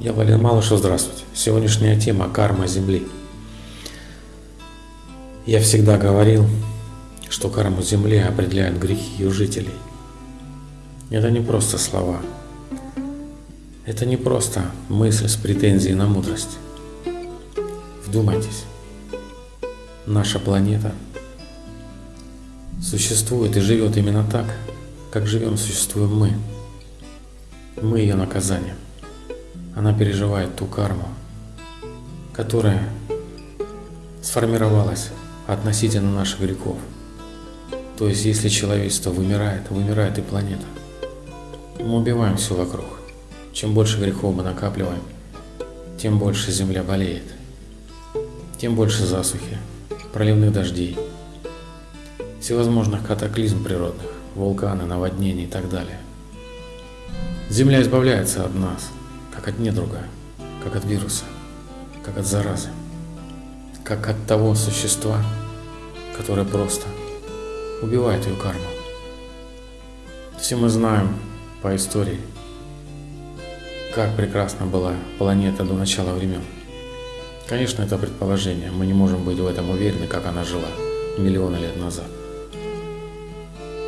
Я Валерий Малышев, здравствуйте. Сегодняшняя тема – карма Земли. Я всегда говорил, что карму Земли определяют грехи ее жителей. Это не просто слова. Это не просто мысль с претензией на мудрость. Вдумайтесь. Наша планета существует и живет именно так, как живем, существуем мы. Мы ее наказание. Она переживает ту карму, которая сформировалась относительно наших грехов. То есть, если человечество вымирает, вымирает и планета. Мы убиваем все вокруг. Чем больше грехов мы накапливаем, тем больше земля болеет. Тем больше засухи, проливных дождей, всевозможных катаклизм природных, вулканы, наводнения и так далее. Земля избавляется от нас, как от недруга, как от вируса, как от заразы, как от того существа, которое просто убивает ее карму. Все мы знаем по истории, как прекрасна была планета до начала времен. Конечно, это предположение, мы не можем быть в этом уверены, как она жила миллионы лет назад.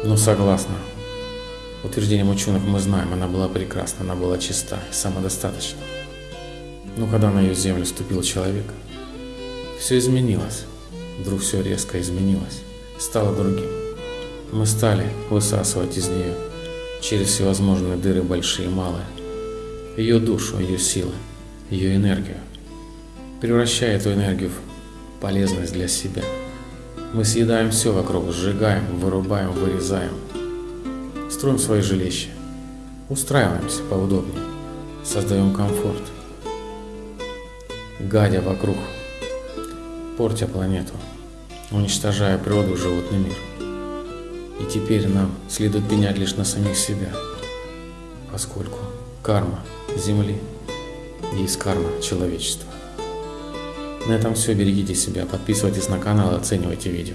Но согласно утверждениям ученых мы знаем, она была прекрасна, она была чиста самодостаточна. Но когда на ее землю ступил человек, все изменилось. Вдруг все резко изменилось, стало другим. Мы стали высасывать из нее через всевозможные дыры большие и малые, ее душу, ее силы, ее энергию, превращая эту энергию в полезность для себя. Мы съедаем все вокруг, сжигаем, вырубаем, вырезаем – строим свои жилища, устраиваемся поудобнее, создаем комфорт, гадя вокруг, портя планету, уничтожая природу и животный мир. И теперь нам следует пенять лишь на самих себя, поскольку карма Земли есть карма человечества. На этом все. Берегите себя, подписывайтесь на канал и оценивайте видео.